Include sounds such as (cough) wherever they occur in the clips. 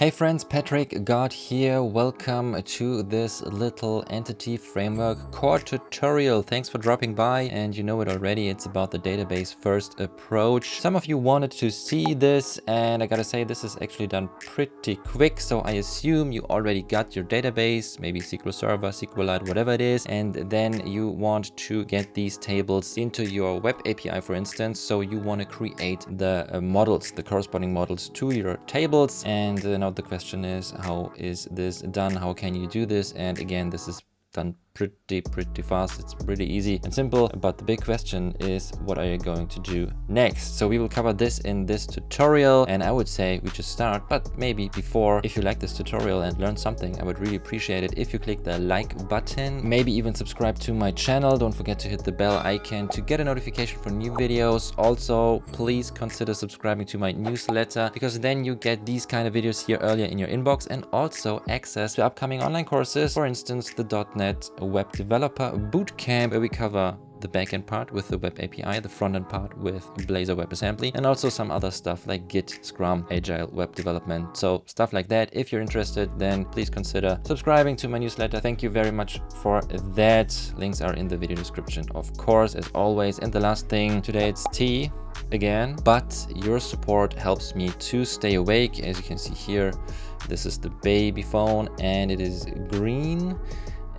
Hey friends, Patrick God here. Welcome to this little entity framework core tutorial. Thanks for dropping by and you know it already. It's about the database first approach. Some of you wanted to see this and I gotta say this is actually done pretty quick. So I assume you already got your database, maybe SQL Server, SQLite, whatever it is. And then you want to get these tables into your web API, for instance. So you want to create the uh, models, the corresponding models to your tables. And uh, now the question is, how is this done? How can you do this? And again, this is done pretty, pretty fast. It's pretty easy and simple. But the big question is, what are you going to do next? So we will cover this in this tutorial. And I would say we just start, but maybe before, if you like this tutorial and learn something, I would really appreciate it if you click the like button, maybe even subscribe to my channel. Don't forget to hit the bell icon to get a notification for new videos. Also, please consider subscribing to my newsletter because then you get these kind of videos here earlier in your inbox and also access to upcoming online courses. For instance, the .NET Web Developer Bootcamp, where we cover the backend part with the web API, the frontend part with Blazor WebAssembly, and also some other stuff like Git, Scrum, Agile web development. So stuff like that. If you're interested, then please consider subscribing to my newsletter. Thank you very much for that. Links are in the video description, of course, as always. And the last thing, today it's tea again, but your support helps me to stay awake. As you can see here, this is the baby phone and it is green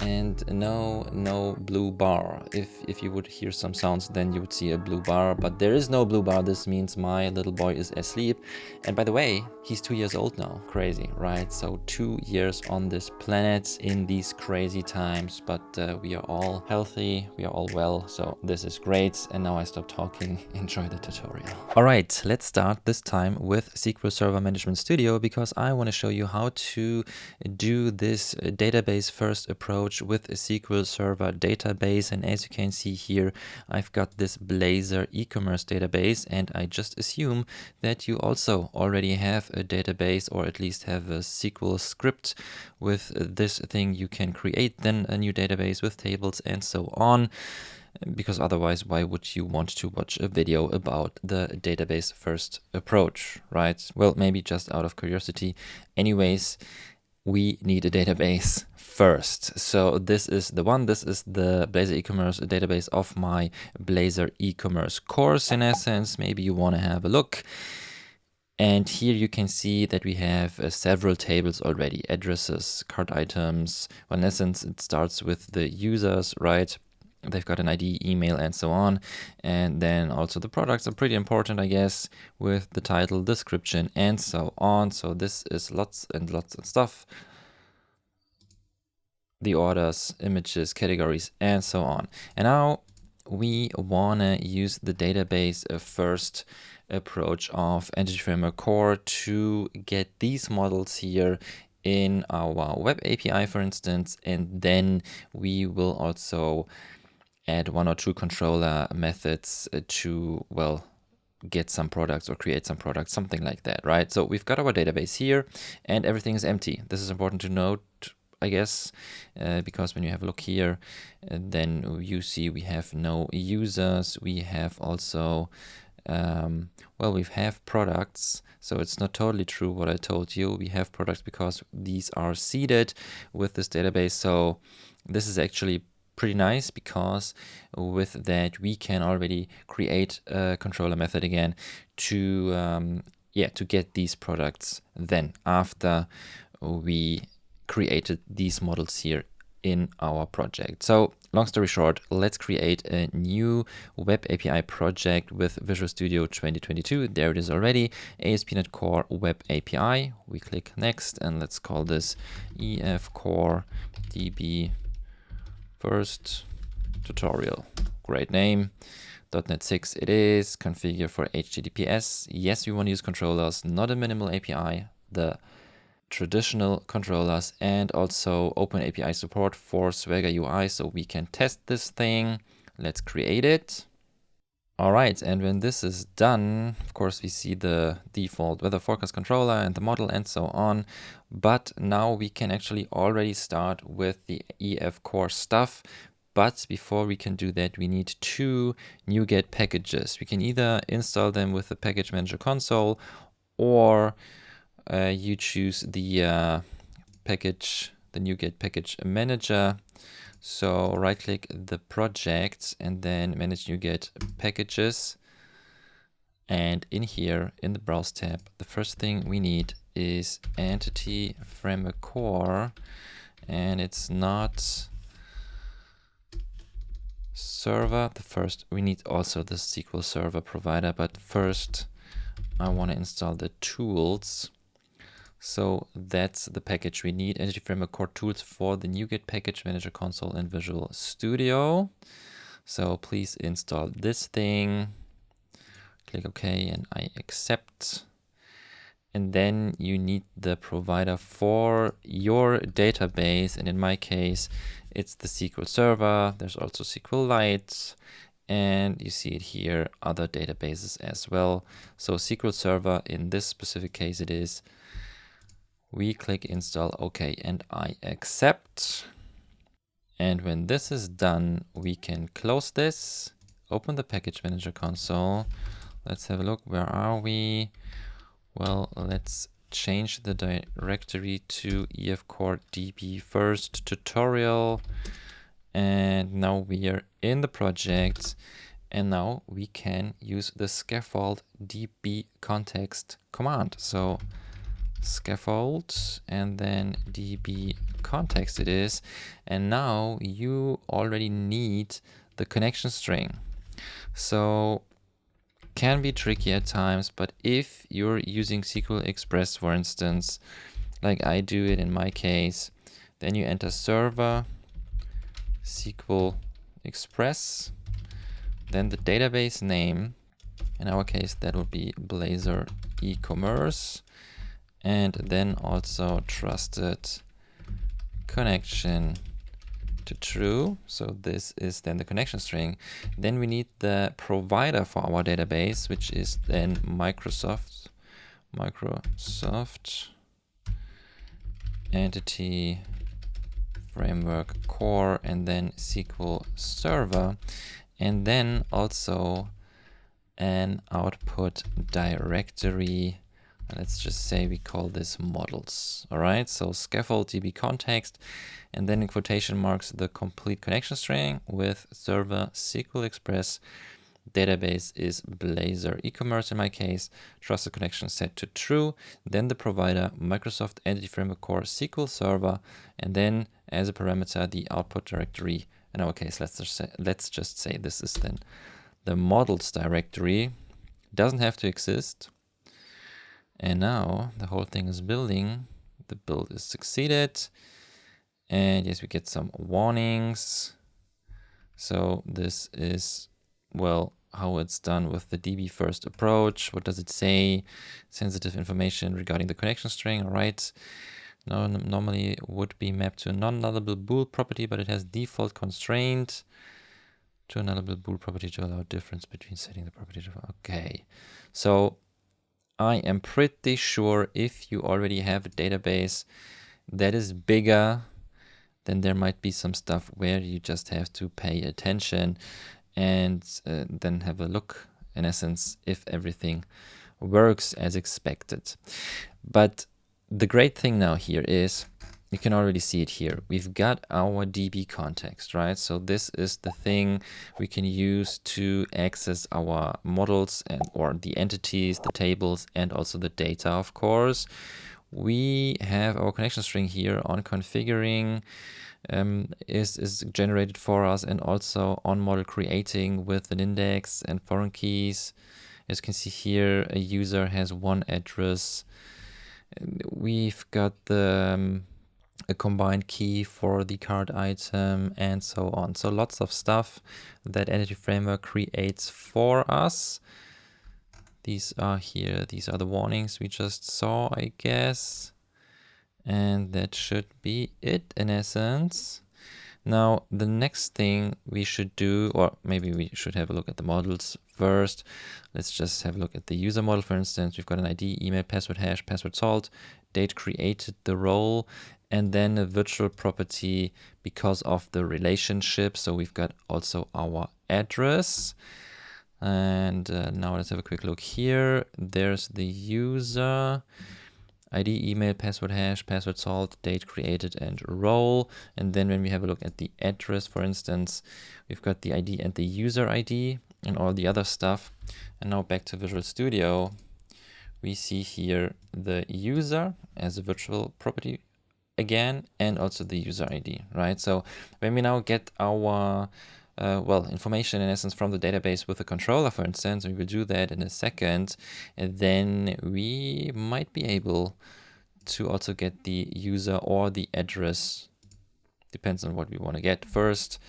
and no no blue bar. If if you would hear some sounds then you would see a blue bar but there is no blue bar. This means my little boy is asleep. And by the way he's two years old now. Crazy right? So two years on this planet in these crazy times but uh, we are all healthy. We are all well. So this is great. And now i stop talking. (laughs) Enjoy the tutorial. All right let's start this time with sql server management studio because i want to show you how to do this database first approach approach with a SQL Server database. And as you can see here, I've got this Blazor e-commerce database. And I just assume that you also already have a database or at least have a SQL script with this thing. You can create then a new database with tables and so on because otherwise why would you want to watch a video about the database first approach right well maybe just out of curiosity anyways we need a database first. So this is the one, this is the Blazor e-commerce database of my Blazor e-commerce course in essence. Maybe you want to have a look. And here you can see that we have uh, several tables already, addresses, cart items. Well, in essence, it starts with the users, right? They've got an ID, email, and so on. And then also the products are pretty important, I guess, with the title, description, and so on. So this is lots and lots of stuff. The orders, images, categories, and so on. And now we want to use the database uh, first approach of Entity Framework Core to get these models here in our web API, for instance, and then we will also add one or two controller methods uh, to, well, get some products or create some products, something like that, right? So we've got our database here and everything is empty. This is important to note, I guess, uh, because when you have a look here, uh, then you see we have no users. We have also, um, well, we have products. So it's not totally true what I told you. We have products because these are seeded with this database. So this is actually pretty nice because with that we can already create a controller method again to um, yeah to get these products then after we created these models here in our project. So long story short, let's create a new web API project with Visual Studio 2022. There it is already, ASP.NET Core Web API. We click next and let's call this EF Core DB First tutorial, great name. .NET 6 it is, configure for HTTPS. Yes, we want to use controllers, not a minimal API, the traditional controllers and also open API support for Swagger UI so we can test this thing. Let's create it. All right, and when this is done, of course, we see the default weather forecast controller and the model and so on. But now we can actually already start with the EF core stuff. But before we can do that, we need two NuGet packages. We can either install them with the package manager console or uh, you choose the uh, package, the NuGet package manager. So right click the project and then manage NuGet packages. And in here, in the browse tab, the first thing we need is entity framework core. And it's not server. The first, we need also the SQL server provider, but first I want to install the tools. So that's the package we need. Entity Framework Core Tools for the NuGet Package Manager Console in Visual Studio. So please install this thing. Click OK and I accept. And then you need the provider for your database. And in my case, it's the SQL Server. There's also SQLite and you see it here, other databases as well. So SQL Server, in this specific case it is, we click install OK and I accept. And when this is done, we can close this, open the package manager console. Let's have a look, where are we? Well, let's change the directory to EF Core DB first tutorial and now we are in the project and now we can use the scaffold db context command so scaffold and then db context it is. And now you already need the connection string. So can be tricky at times but if you're using SQL Express for instance like I do it in my case then you enter server SQL Express, then the database name. In our case, that would be Blazor e-commerce, and then also trusted connection to true. So this is then the connection string. Then we need the provider for our database, which is then Microsoft, Microsoft entity framework core and then SQL Server and then also an output directory let's just say we call this models all right so scaffold db context and then in quotation marks the complete connection string with server sql express database is Blazor e-commerce in my case, trusted connection set to true, then the provider Microsoft Entity Framework Core SQL Server, and then as a parameter the output directory. In our case, let's just say, let's just say this is then the models directory. Doesn't have to exist. And now the whole thing is building. The build is succeeded. And yes, we get some warnings. So this is well, how it's done with the DB first approach. What does it say? Sensitive information regarding the connection string, all right. No, normally would be mapped to a non-nullable bool property, but it has default constraint to a nullable bool property to allow difference between setting the property to, okay. So I am pretty sure if you already have a database that is bigger, then there might be some stuff where you just have to pay attention and uh, then have a look in essence if everything works as expected. But the great thing now here is you can already see it here. We've got our DB context, right? So this is the thing we can use to access our models and or the entities, the tables, and also the data, of course. We have our connection string here on configuring um, is, is generated for us and also on model creating with an index and foreign keys. As you can see here, a user has one address. We've got the um, a combined key for the cart item and so on. So lots of stuff that Entity Framework creates for us. These are here. These are the warnings we just saw, I guess. And that should be it in essence. Now, the next thing we should do, or maybe we should have a look at the models first. Let's just have a look at the user model, for instance. We've got an ID, email, password hash, password salt, date created the role, and then a virtual property because of the relationship. So we've got also our address. And uh, now let's have a quick look here. There's the user. ID, email, password hash, password salt, date created, and role. And then when we have a look at the address, for instance, we've got the ID and the user ID and all the other stuff. And now back to Visual Studio, we see here the user as a virtual property again, and also the user ID, right? So when we now get our uh, well, information in essence from the database with the controller, for instance, we will do that in a second, and then we might be able to also get the user or the address, depends on what we want to get first,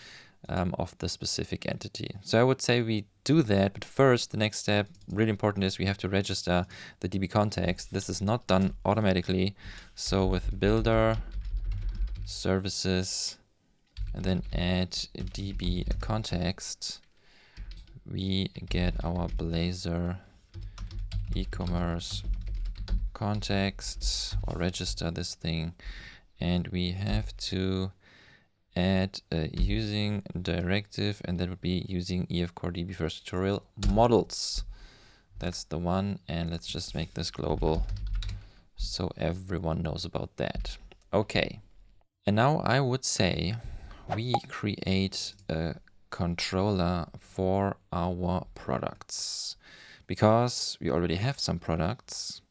um, of the specific entity. So I would say we do that, but first the next step, really important is we have to register the DB context. This is not done automatically. So with builder services, and then add db context, we get our Blazor e-commerce context or register this thing. And we have to add a uh, using directive and that would be using EF Core DB first tutorial models. That's the one. And let's just make this global so everyone knows about that. Okay. And now I would say we create a controller for our products because we already have some products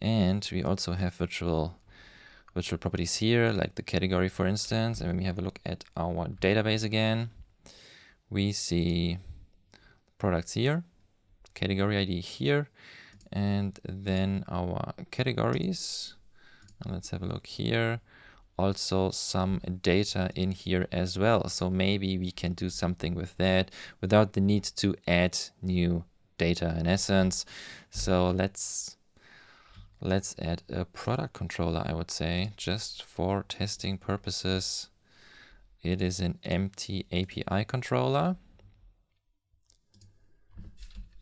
and we also have virtual virtual properties here like the category for instance and when we have a look at our database again we see products here category ID here and then our categories and let's have a look here also some data in here as well. So maybe we can do something with that without the need to add new data in essence. So let's let's add a product controller, I would say, just for testing purposes. It is an empty API controller.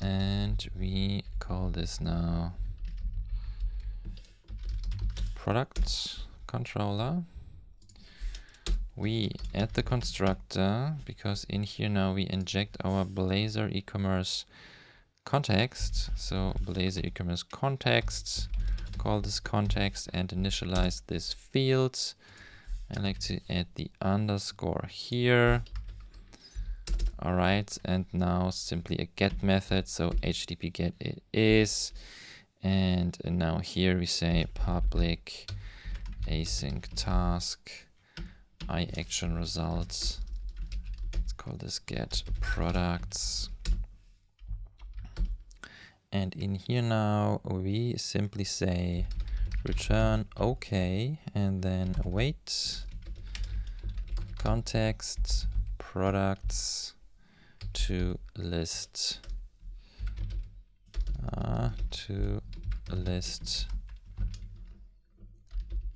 And we call this now product controller, we add the constructor because in here now we inject our Blazor e-commerce context. So Blazor e-commerce context, call this context and initialize this field. I like to add the underscore here. All right, and now simply a get method. So HTTP get it is. And now here we say public async task, i action results. Let's call this get products. And in here now, we simply say return OK and then wait context products to list uh, to list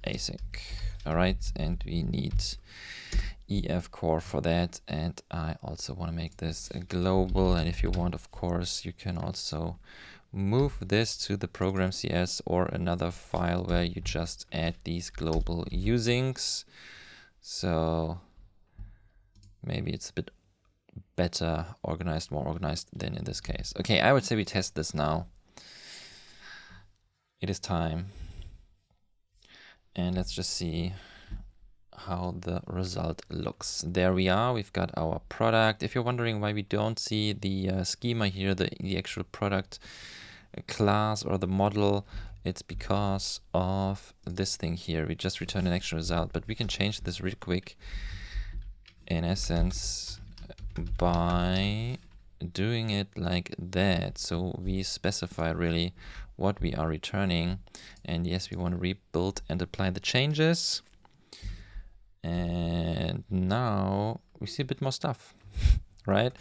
async. All right, and we need EF core for that. And I also want to make this global. And if you want, of course, you can also move this to the program CS or another file where you just add these global usings. So maybe it's a bit better organized, more organized than in this case. Okay, I would say we test this now. It is time and let's just see how the result looks. There we are, we've got our product. If you're wondering why we don't see the uh, schema here, the, the actual product class or the model, it's because of this thing here. We just return an actual result, but we can change this real quick in essence by doing it like that. So we specify really what we are returning. And yes, we want to rebuild and apply the changes. And now we see a bit more stuff, (laughs) right?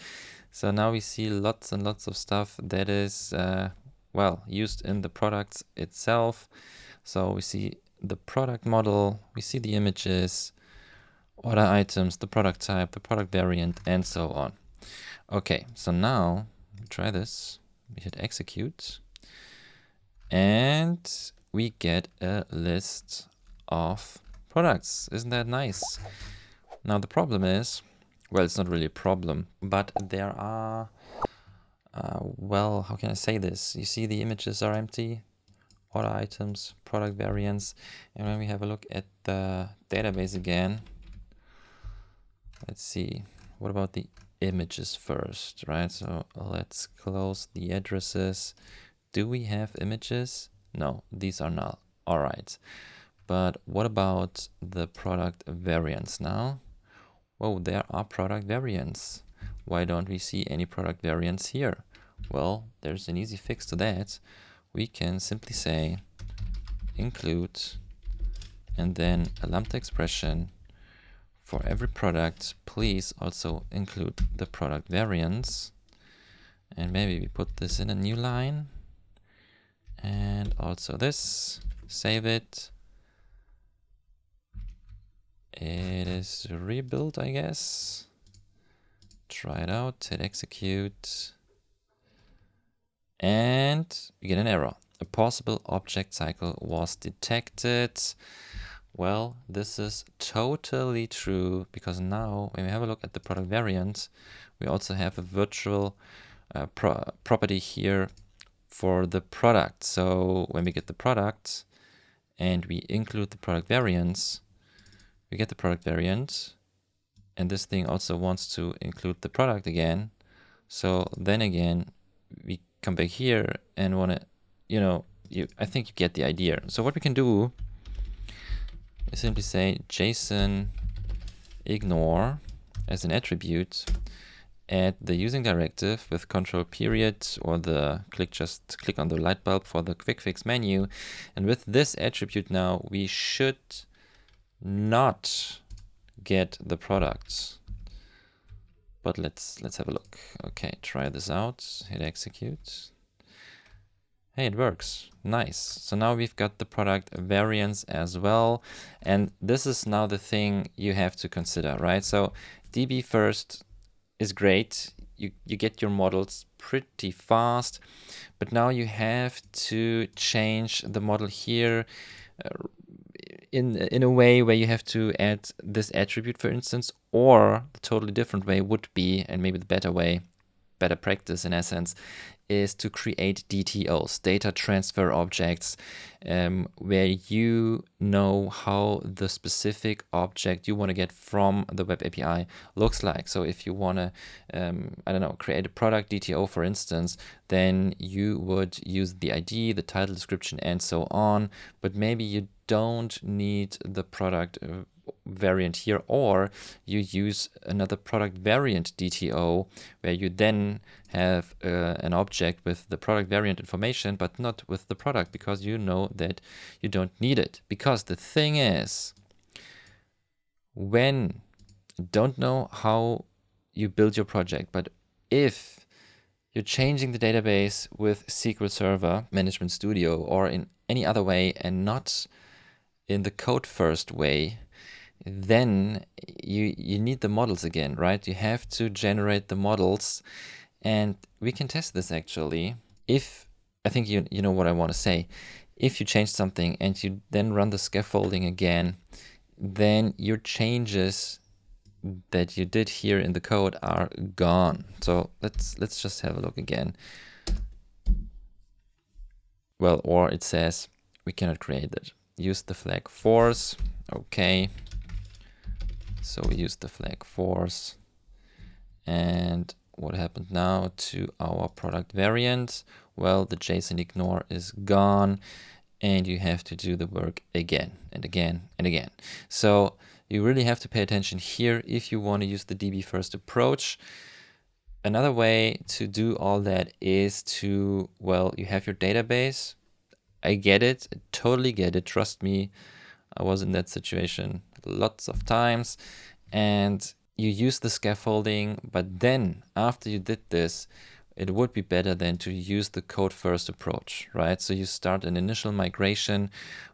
So now we see lots and lots of stuff that is, uh, well, used in the products itself. So we see the product model, we see the images, order items, the product type, the product variant, and so on. Okay, so now try this. We hit execute and we get a list of products. Isn't that nice? Now the problem is, well, it's not really a problem, but there are, uh, well, how can I say this? You see the images are empty, order items, product variants. And when we have a look at the database again, let's see, what about the images first, right? So let's close the addresses. Do we have images? No, these are null. All right. But what about the product variants now? Well, there are product variants. Why don't we see any product variants here? Well, there's an easy fix to that. We can simply say include and then a lambda expression for every product, please also include the product variants. And maybe we put this in a new line. And also this, save it. It is rebuilt, I guess. Try it out, hit execute. And we get an error. A possible object cycle was detected. Well, this is totally true because now when we have a look at the product variant, we also have a virtual uh, pro property here for the product. So when we get the product and we include the product variants, we get the product variant and this thing also wants to include the product again. So then again, we come back here and want to, you know, you, I think you get the idea. So what we can do we simply say JSON ignore as an attribute add the using directive with control period or the click just click on the light bulb for the quick fix menu and with this attribute now we should not get the products but let's let's have a look okay try this out hit execute Hey, it works. Nice. So now we've got the product variants as well. And this is now the thing you have to consider, right? So DB first is great. You, you get your models pretty fast, but now you have to change the model here uh, in, in a way where you have to add this attribute, for instance, or the totally different way would be, and maybe the better way, better practice in essence, is to create DTOs, data transfer objects, um, where you know how the specific object you want to get from the web API looks like. So if you want to, um, I don't know, create a product DTO, for instance, then you would use the ID, the title description, and so on. But maybe you don't need the product uh, variant here, or you use another product variant DTO, where you then have uh, an object with the product variant information, but not with the product, because you know that you don't need it. Because the thing is, when don't know how you build your project, but if you're changing the database with SQL Server Management Studio or in any other way and not in the code first way, then you you need the models again, right? You have to generate the models and we can test this actually. If I think you you know what I want to say. If you change something and you then run the scaffolding again, then your changes that you did here in the code are gone. So let's let's just have a look again. Well, or it says we cannot create it. Use the flag force. Okay. So we use the flag force. And what happened now to our product variant? Well, the JSON ignore is gone and you have to do the work again and again and again. So you really have to pay attention here if you want to use the DB first approach. Another way to do all that is to, well, you have your database. I get it, I totally get it, trust me. I was in that situation lots of times and you use the scaffolding, but then after you did this, it would be better than to use the code first approach, right? So you start an initial migration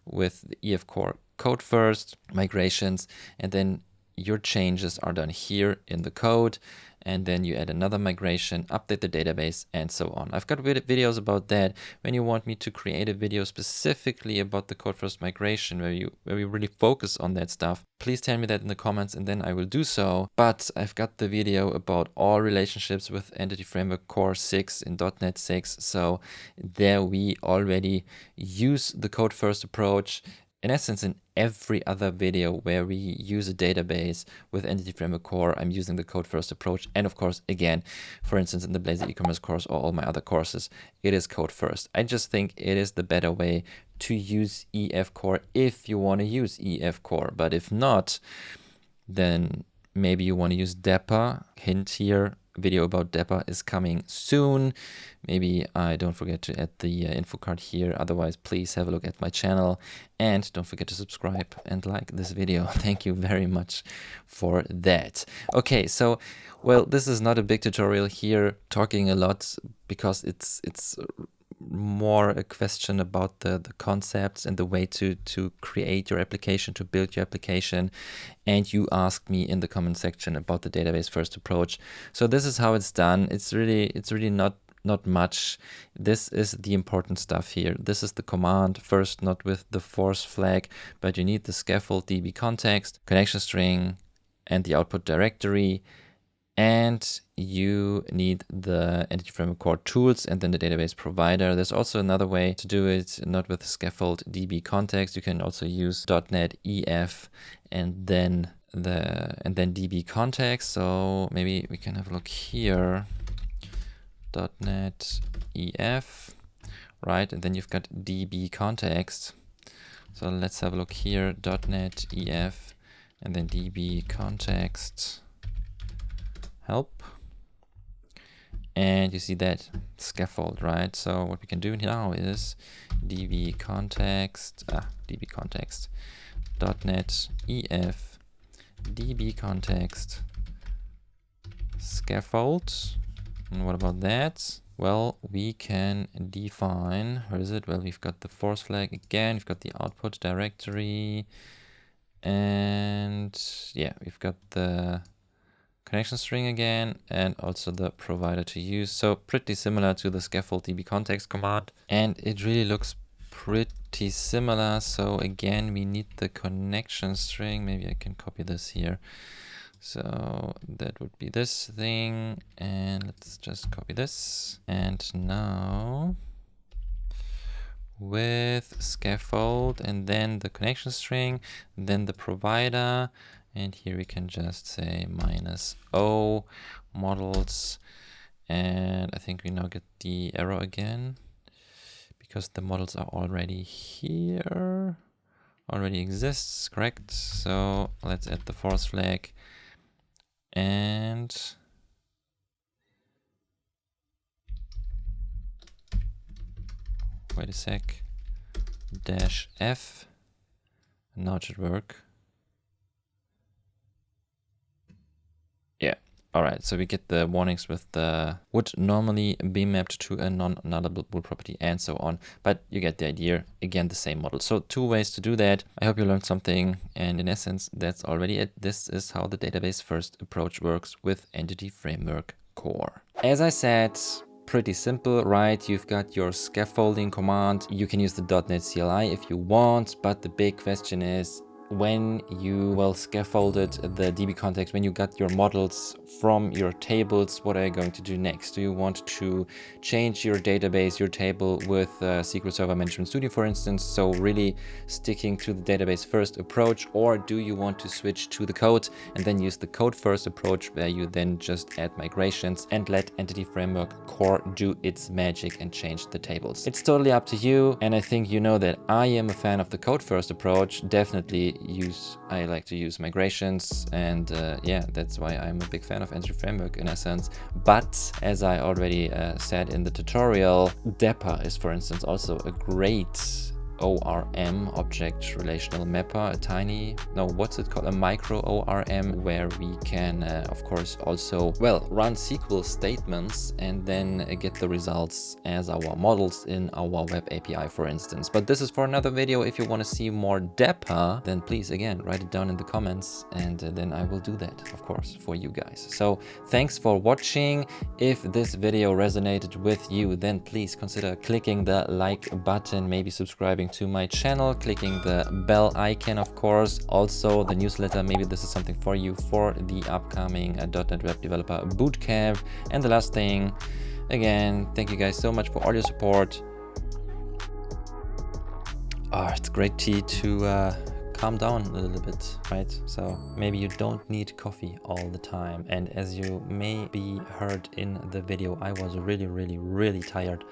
with the EF core code first migrations, and then your changes are done here in the code and then you add another migration, update the database and so on. I've got videos about that. When you want me to create a video specifically about the code first migration where you where we really focus on that stuff, please tell me that in the comments and then I will do so. But I've got the video about all relationships with Entity Framework Core 6 in .NET 6. So there we already use the code first approach in essence, in every other video where we use a database with Entity Framework Core, I'm using the code first approach. And of course, again, for instance, in the Blazor e-commerce course or all my other courses, it is code first. I just think it is the better way to use EF Core if you want to use EF Core. But if not, then maybe you want to use Dapper. Hint here, video about Dapper is coming soon. Maybe I don't forget to add the uh, info card here. Otherwise, please have a look at my channel and don't forget to subscribe and like this video. (laughs) Thank you very much for that. Okay, so well, this is not a big tutorial here, talking a lot because it's it's more a question about the, the concepts and the way to, to create your application, to build your application. And you asked me in the comment section about the database first approach. So this is how it's done. It's really, it's really not not much. This is the important stuff here. This is the command first, not with the force flag, but you need the scaffold DB context, connection string, and the output directory and you need the entity framework core tools and then the database provider. There's also another way to do it, not with scaffold DB context. You can also use .NET EF and then the and then DB context. So maybe we can have a look here. .NET EF, right? And then you've got DB context. So let's have a look here. .NET EF and then DB context help. And you see that scaffold, right? So what we can do now is db context, ah, db context, .NET ef db context scaffold. And what about that? Well, we can define, where is it? Well, we've got the force flag again, we've got the output directory, and yeah, we've got the connection string again, and also the provider to use. So pretty similar to the scaffold db context command. And it really looks pretty similar. So again, we need the connection string. Maybe I can copy this here. So that would be this thing. And let's just copy this. And now with scaffold and then the connection string, then the provider, and here we can just say minus O models. And I think we now get the error again because the models are already here, already exists, correct? So let's add the force flag and wait a sec, dash F, now it should work. All right, so we get the warnings with the would normally be mapped to a non-nullable property and so on, but you get the idea. Again, the same model. So two ways to do that. I hope you learned something. And in essence, that's already it. This is how the database first approach works with Entity Framework Core. As I said, pretty simple, right? You've got your scaffolding command. You can use the .NET CLI if you want, but the big question is, when you well scaffolded the DB context, when you got your models from your tables, what are you going to do next? Do you want to change your database, your table with uh, SQL Server Management Studio, for instance, so really sticking to the database first approach, or do you want to switch to the code and then use the code first approach where you then just add migrations and let Entity Framework Core do its magic and change the tables? It's totally up to you, and I think you know that I am a fan of the code first approach, definitely use I like to use migrations and uh, yeah that's why I'm a big fan of Entity Framework in a sense. But as I already uh, said in the tutorial Dapper is for instance also a great ORM, Object Relational Mapper, a tiny, no, what's it called? A micro ORM where we can, uh, of course, also, well, run SQL statements and then get the results as our models in our web API, for instance. But this is for another video. If you want to see more Dapper, then please, again, write it down in the comments and uh, then I will do that, of course, for you guys. So thanks for watching. If this video resonated with you, then please consider clicking the like button, maybe subscribing to my channel, clicking the bell icon, of course, also the newsletter. Maybe this is something for you for the upcoming uh, .NET Web Developer Bootcamp. And the last thing, again, thank you guys so much for all your support. Oh, it's great tea to uh, calm down a little bit, right? So maybe you don't need coffee all the time. And as you may be heard in the video, I was really, really, really tired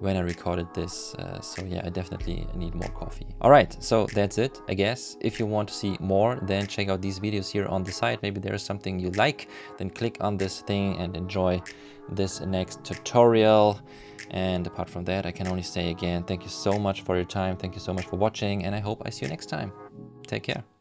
when I recorded this. Uh, so yeah, I definitely need more coffee. All right, so that's it, I guess. If you want to see more, then check out these videos here on the side. Maybe there's something you like, then click on this thing and enjoy this next tutorial. And apart from that, I can only say again, thank you so much for your time. Thank you so much for watching and I hope I see you next time. Take care.